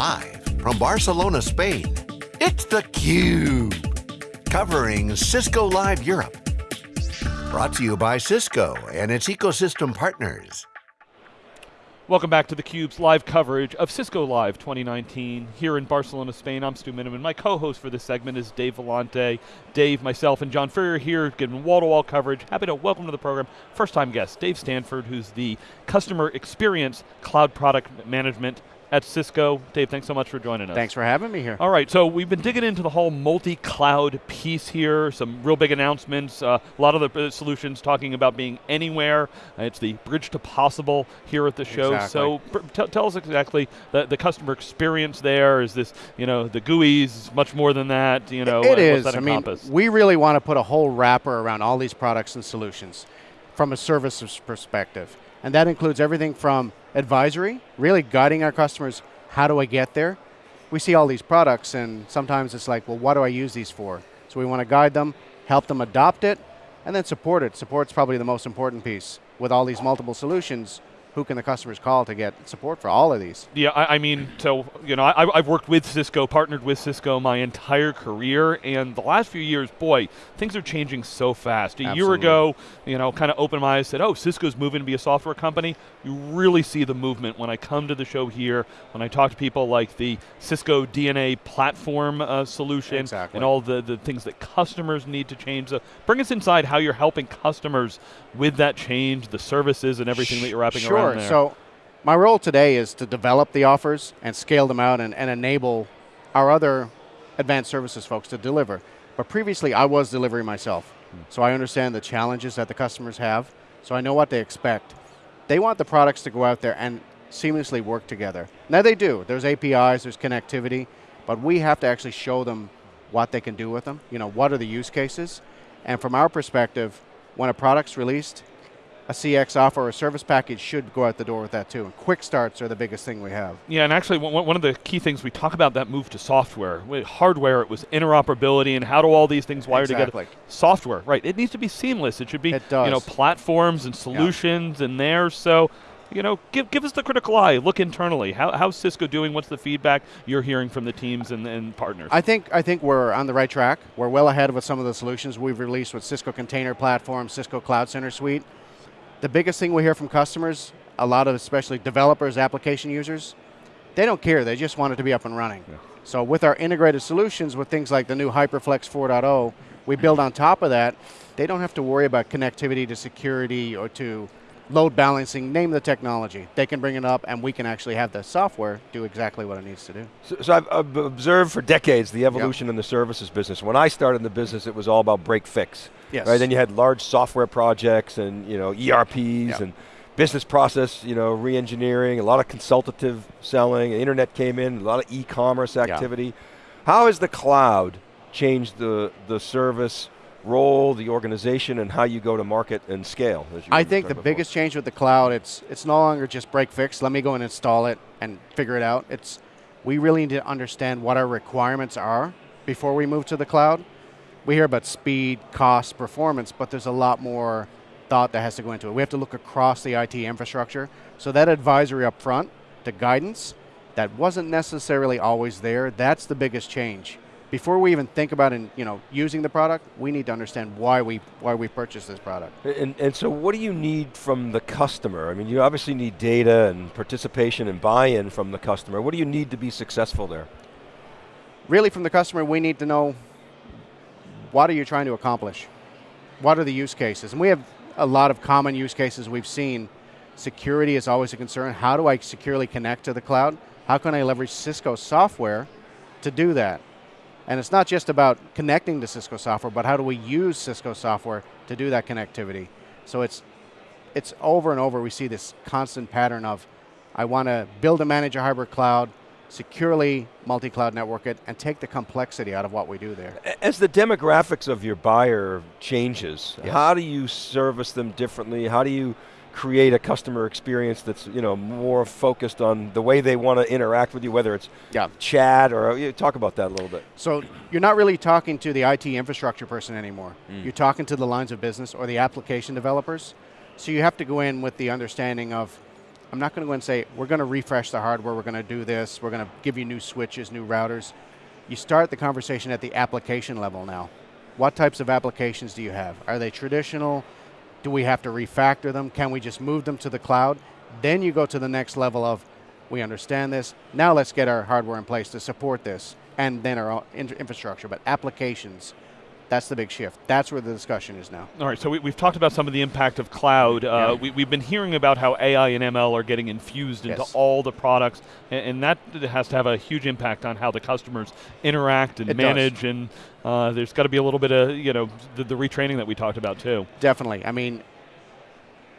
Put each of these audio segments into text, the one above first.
Live from Barcelona, Spain, it's theCUBE. Covering Cisco Live Europe. Brought to you by Cisco and its ecosystem partners. Welcome back to theCUBE's live coverage of Cisco Live 2019 here in Barcelona, Spain. I'm Stu Miniman. My co-host for this segment is Dave Vellante. Dave, myself, and John Furrier here giving wall-to-wall -wall coverage. Happy to welcome to the program first-time guest, Dave Stanford, who's the Customer Experience Cloud Product Management at Cisco. Dave, thanks so much for joining us. Thanks for having me here. All right, so we've been digging into the whole multi-cloud piece here, some real big announcements, uh, a lot of the uh, solutions talking about being anywhere. Uh, it's the bridge to possible here at the show. Exactly. So tell us exactly the, the customer experience there. Is this, you know, the GUIs, much more than that, you know, it is. I mean, we really want to put a whole wrapper around all these products and solutions from a services perspective. And that includes everything from advisory, really guiding our customers, how do I get there? We see all these products and sometimes it's like, well, what do I use these for? So we want to guide them, help them adopt it, and then support it. Support's probably the most important piece. With all these multiple solutions, who can the customers call to get support for all of these? Yeah, I, I mean, so, you know, I, have worked with Cisco, partnered with Cisco my entire career, and the last few years, boy, things are changing so fast. A Absolutely. year ago, you know, kind of opened my eyes, said, oh, Cisco's moving to be a software company. You really see the movement when I come to the show here, when I talk to people like the Cisco DNA platform uh, solution, exactly. and all the, the things that customers need to change. So bring us inside how you're helping customers with that change, the services and everything that you're wrapping sure. around there. So my role today is to develop the offers and scale them out and, and enable our other advanced services folks to deliver. But previously I was delivering myself. Hmm. So I understand the challenges that the customers have, so I know what they expect. They want the products to go out there and seamlessly work together. Now they do, there's APIs, there's connectivity, but we have to actually show them what they can do with them, you know, what are the use cases, and from our perspective, when a product's released, a CX offer or a service package should go out the door with that too. And quick starts are the biggest thing we have. Yeah, and actually one of the key things we talk about that move to software. With hardware, it was interoperability and how do all these things wire exactly. together. Software, right, it needs to be seamless. It should be it you know, platforms and solutions yeah. in there. So you know, give, give us the critical eye, look internally. How, how's Cisco doing? What's the feedback you're hearing from the teams and, and, partners? I think, I think we're on the right track. We're well ahead with some of the solutions we've released with Cisco Container Platform, Cisco Cloud Center Suite. The biggest thing we hear from customers, a lot of especially developers, application users, they don't care, they just want it to be up and running. Yeah. So with our integrated solutions, with things like the new HyperFlex 4.0, we build on top of that, they don't have to worry about connectivity to security or to load balancing, name the technology. They can bring it up and we can actually have the software do exactly what it needs to do. So, so I've, I've, observed for decades the evolution yep. in the services business. When I started in the business, it was all about break fix. Yes. Right, then you had large software projects and you know ERPs yep. and business process, you know, re-engineering, a lot of consultative selling, internet came in, a lot of e-commerce activity. Yep. How has the cloud changed the, the service role, the organization, and how you go to market and scale? I think the before. biggest change with the cloud, it's, it's no longer just break fix, let me go and install it and figure it out. It's, we really need to understand what our requirements are before we move to the cloud. We hear about speed, cost, performance, but there's a lot more thought that has to go into it. We have to look across the IT infrastructure. So that advisory up front, the guidance, that wasn't necessarily always there, that's the biggest change before we even think about in, you know, using the product, we need to understand why we, why we purchased this product. And, and so what do you need from the customer? I mean, you obviously need data and participation and buy-in from the customer. What do you need to be successful there? Really from the customer, we need to know what are you trying to accomplish? What are the use cases? And we have a lot of common use cases we've seen. Security is always a concern. How do I securely connect to the cloud? How can I leverage Cisco software to do that? And it's not just about connecting to Cisco software, but how do we use Cisco software to do that connectivity? So it's, it's over and over we see this constant pattern of, I want to build and manage a hybrid cloud, securely multi-cloud network it, and take the complexity out of what we do there. As the demographics of your buyer changes, yes. how do you service them differently? How do you create a customer experience that's you know more focused on the way they want to interact with you, whether it's yeah. chat or you talk about that a little bit. So you're not really talking to the IT infrastructure person anymore. Mm. You're talking to the lines of business or the application developers. So you have to go in with the understanding of I'm not going to go and say, we're going to refresh the hardware, we're going to do this, we're going to give you new switches, new routers. You start the conversation at the application level now. What types of applications do you have? Are they traditional? Do we have to refactor them? Can we just move them to the cloud? Then you go to the next level of, we understand this, now let's get our hardware in place to support this, and then our infrastructure, but applications, that's the big shift. That's where the discussion is now. All right, so we, have talked about some of the impact of cloud. Uh, yeah. we, have been hearing about how AI and ML are getting infused into yes. all the products, and, and, that has to have a huge impact on how the customers interact and it manage, does. and uh, there's got to be a little bit of, you know, the, the retraining that we talked about too. Definitely. I mean,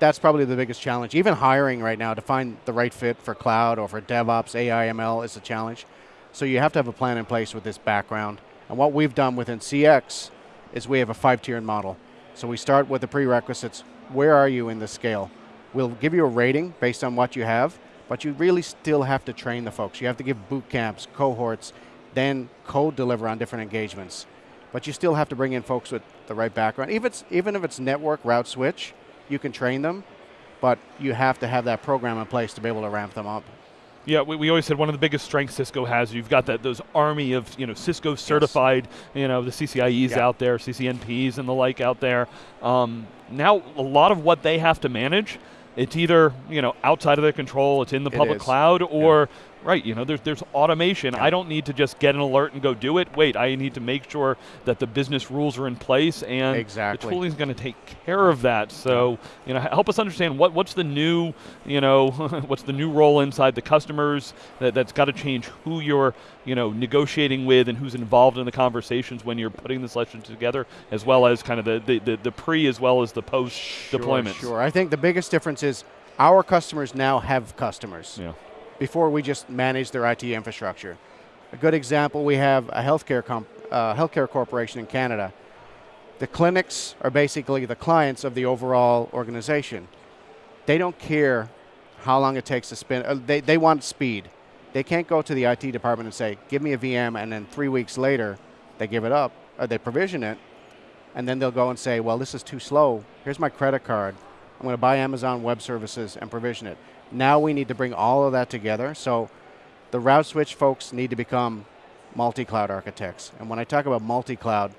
that's probably the biggest challenge. Even hiring right now to find the right fit for cloud or for DevOps, AI, ML is a challenge. So you have to have a plan in place with this background. And what we've done within CX is we have a five-tiered model. So we start with the prerequisites. Where are you in the scale? We'll give you a rating based on what you have, but you really still have to train the folks. You have to give boot camps, cohorts, then code deliver on different engagements. But you still have to bring in folks with the right background. Even if it's, even if it's network route switch, you can train them, but you have to have that program in place to be able to ramp them up. Yeah, we, we always said one of the biggest strengths Cisco has. You've got that those army of you know Cisco certified, yes. you know the CCIEs yeah. out there, CCNPs and the like out there. Um, now a lot of what they have to manage, it's either you know outside of their control, it's in the public cloud, or yeah Right, you know, there's, there's automation. Yeah. I don't need to just get an alert and go do it. Wait, I need to make sure that the business rules are in place and exactly. the tooling is going to take care of that. So, you know, help us understand what, what's the new, you know, what's the new role inside the customers that, that's got to change who you're, you know, negotiating with and who's involved in the conversations when you're putting this lesson together, as well as kind of the, the, the, the pre as well as the post sure, deployment. Sure, I think the biggest difference is our customers now have customers. Yeah before we just manage their IT infrastructure. A good example, we have a healthcare, uh, healthcare corporation in Canada. The clinics are basically the clients of the overall organization. They don't care how long it takes to spin, uh, they, they want speed. They can't go to the IT department and say, give me a VM, and then three weeks later, they give it up, or they provision it, and then they'll go and say, well, this is too slow. Here's my credit card. I'm going to buy Amazon Web Services and provision it. Now we need to bring all of that together. So the route switch folks need to become multi-cloud architects. And when I talk about multi-cloud,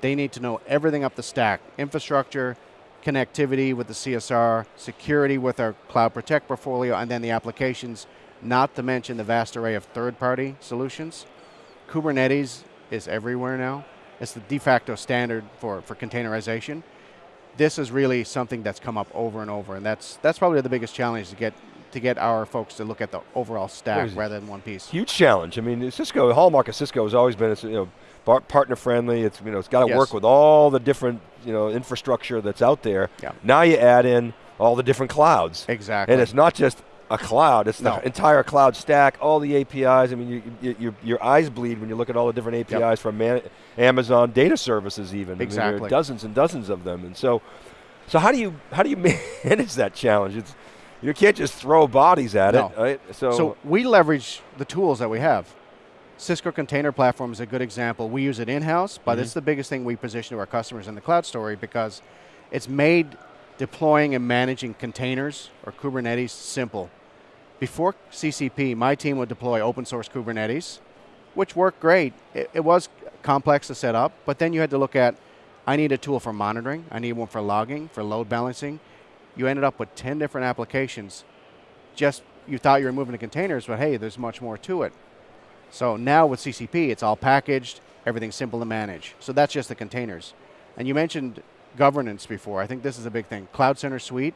they need to know everything up the stack. Infrastructure, connectivity with the CSR, security with our Cloud Protect portfolio, and then the applications, not to mention the vast array of third-party solutions. Kubernetes is everywhere now. It's the de facto standard for, for containerization. This is really something that's come up over and over, and that's, that's probably the biggest challenge to get to get our folks to look at the overall stack rather than one piece. Huge challenge. I mean, Cisco, the hallmark of Cisco has always been, it's, you know, partner friendly. It's you know, it's got to yes. work with all the different you know infrastructure that's out there. Yeah. Now you add in all the different clouds. Exactly. And it's not just a cloud. It's no. the entire cloud stack, all the APIs. I mean, you, you, you, your eyes bleed when you look at all the different APIs yep. from man, Amazon data services even. Exactly. I mean, there are dozens and dozens of them. And so, so how do you how do you manage that challenge? It's you can't just throw bodies at no. it. Right? So, so we leverage the tools that we have. Cisco Container Platform is a good example. We use it in-house, but mm -hmm. it's the biggest thing we position to our customers in the cloud story because it's made deploying and managing containers or Kubernetes simple. Before CCP, my team would deploy open source Kubernetes, which worked great. It, it was complex to set up, but then you had to look at, I need a tool for monitoring, I need one for logging, for load balancing, you ended up with 10 different applications. Just, you thought you were moving to containers, but hey, there's much more to it. So now with CCP, it's all packaged, everything's simple to manage. So that's just the containers. And you mentioned governance before. I think this is a big thing. Cloud Center Suite,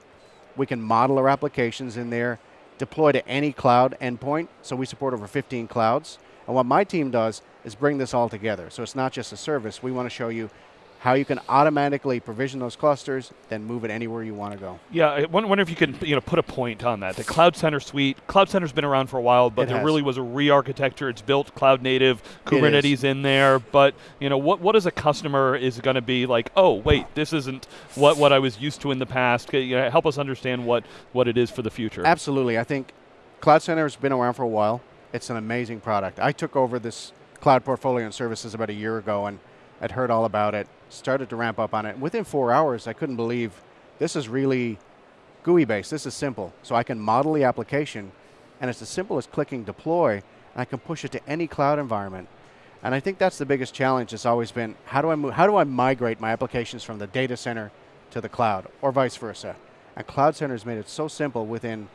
we can model our applications in there, deploy to any cloud endpoint. So we support over 15 clouds. And what my team does is bring this all together. So it's not just a service. We want to show you how you can automatically provision those clusters, then move it anywhere you want to go. Yeah, I wonder if you can you know put a point on that. The Cloud Center suite, Cloud Center's been around for a while, but it there has. really was a re-architecture. It's built cloud native, Kubernetes in there, but you know what what is a customer is going to be like? Oh, wait, this isn't what what I was used to in the past. You know, help us understand what what it is for the future. Absolutely, I think Cloud Center has been around for a while. It's an amazing product. I took over this cloud portfolio and services about a year ago, and I'd heard all about it started to ramp up on it. Within four hours, I couldn't believe this is really GUI based. This is simple. So I can model the application, and it's as simple as clicking deploy, and I can push it to any cloud environment. And I think that's the biggest challenge. It's always been how do I move, how do I migrate my applications from the data center to the cloud, or vice versa. And Cloud Center has made it so simple. Within,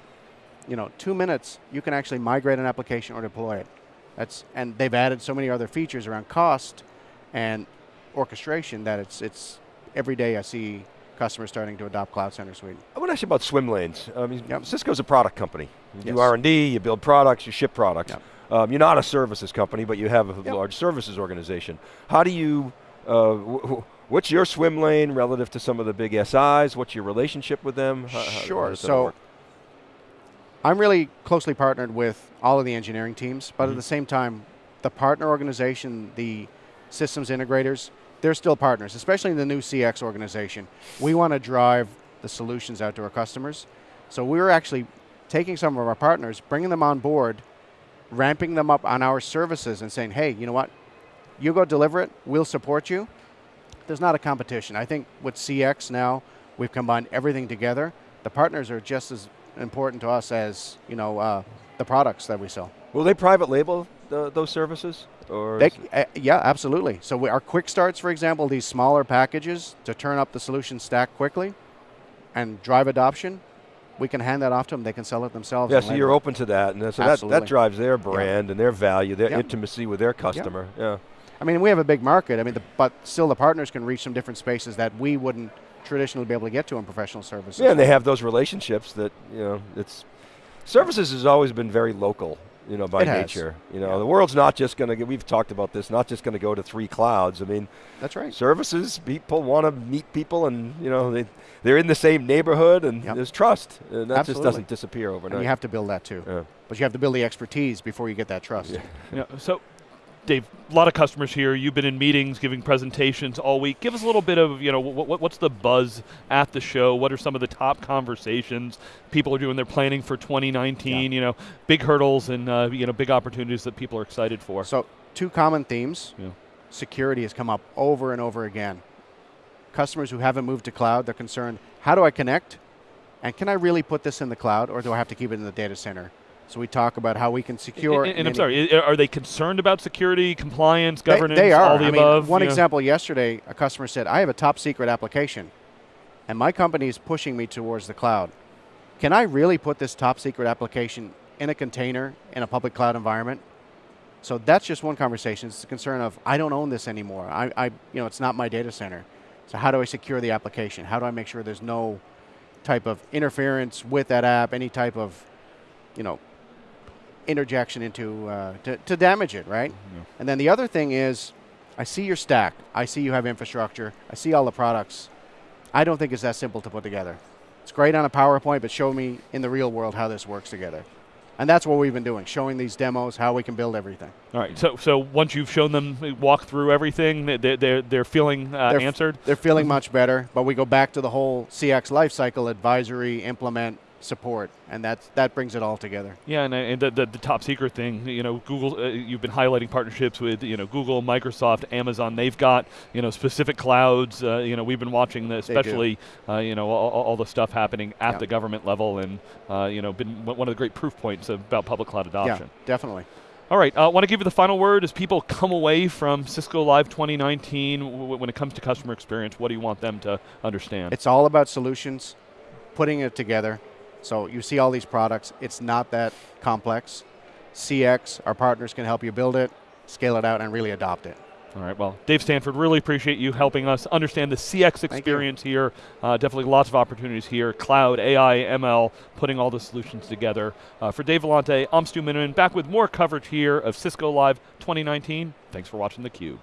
you know, two minutes, you can actually migrate an application or deploy it. That's and they've added so many other features around cost and orchestration that it's it's every day I see customers starting to adopt Cloud Center Suite. I want to ask you about swim lanes. I mean, yep. Cisco's a product company. You yes. do R&D, you build products, you ship products. Yep. Um, you're not a services company, but you have a yep. large services organization. How do you, uh, what's your swim lane relative to some of the big SIs? What's your relationship with them? How, sure, how so I'm really closely partnered with all of the engineering teams, but mm -hmm. at mm-hmm. the same time, the partner organization, the systems integrators, they're still partners, especially in the new CX organization. We want to drive the solutions out to our customers. So we're actually taking some of our partners, bringing them on board, ramping them up on our services and saying, hey, you know what? You go deliver it, we'll support you. There's not a competition. I think with CX now, we've combined everything together. The partners are just as important to us as you know uh, the products that we sell. Will they private label the, those services? Or they, uh, yeah, absolutely. So we, our quick starts, for example, these smaller packages to turn up the solution stack quickly and drive adoption, we can hand that off to them. They can sell it themselves. Yeah, so you're open to that, and so that, that drives their brand yeah. and their value, their intimacy with their customer. Yeah. I mean, we have a big market. I mean, the, but still, the partners can reach some different spaces that we wouldn't traditionally be able to get to in professional services. Yeah, and they have those relationships that you know. It's services has always been very local you know, by it nature. Has. You know, yeah. the world's not just going to. We've talked about this. Not just going to go to three clouds. I mean, that's right. Services people want to meet people, and you know they they're in the same neighborhood, and yep. there's trust, and that Absolutely. just doesn't disappear overnight. And you have to build that too. Yeah. But you have to build the expertise before you get that trust. Yeah. yeah. So Dave, a lot of customers here. You've been in meetings, giving presentations all week. Give us a little bit of, you know, what, what's the buzz at the show? What are some of the top conversations people are doing? They're planning for 2019. Yeah. You know, big hurdles and uh, you know big opportunities that people are excited for. So, two common themes. Yeah. Security has come up over and over again. Customers who haven't moved to cloud, they're concerned. How do I connect? And can I really put this in the cloud, or do I have to keep it in the data center? So we talk about how we can secure. And, and I'm sorry, are they concerned about security, compliance, governance, they, they are. all the I above? Mean, one example yesterday, a customer said, "I have a top secret application, and my company is pushing me towards the cloud. Can I really put this top secret application in a container in a public cloud environment?" So that's just one conversation. It's the concern of I don't own this anymore. I, I, you know, it's not my data center. So how do I secure the application? How do I make sure there's no type of interference with that app? Any type of, you know, interjection into uh, to, to, damage it, right? Mm-hmm. And then the other thing is, I see your stack. I see you have infrastructure. I see all the products. I don't think it's that simple to put together. It's great on a PowerPoint, but show me in the real world how this works together. And that's what we've been doing, showing these demos how we can build everything. All right. So, so once you've shown them walk through everything, they're they're, they're feeling uh, they're answered. They're feeling much better. But we go back to the whole CX lifecycle: advisory, implement, support, and that's that brings it all together. Yeah, and, and the, the, the, top secret thing, you know, Google. Uh, you've been highlighting partnerships with you know Google, Microsoft, Amazon. They've got you know specific clouds. Uh, you know, we've been watching the, especially uh, you know all, all, the stuff happening at yeah. the government level, and uh, you know been one of the great proof points about public cloud adoption. Yeah, definitely. All right, I uh, want to give you the final word as people come away from Cisco Live 2019. when it comes to customer experience, what do you want them to understand? It's all about solutions, putting it together, so you see all these products. It's not that complex. CX, our partners can help you build it, scale it out, and really adopt it. All right, well, Dave Stanford, really appreciate you helping us understand the CX experience here. Uh, definitely lots of opportunities here. Cloud, AI, ML, putting all the solutions together. Uh, for Dave Vellante, I'm Stu Miniman, back with more coverage here of Cisco Live 2019. Thanks for watching theCUBE.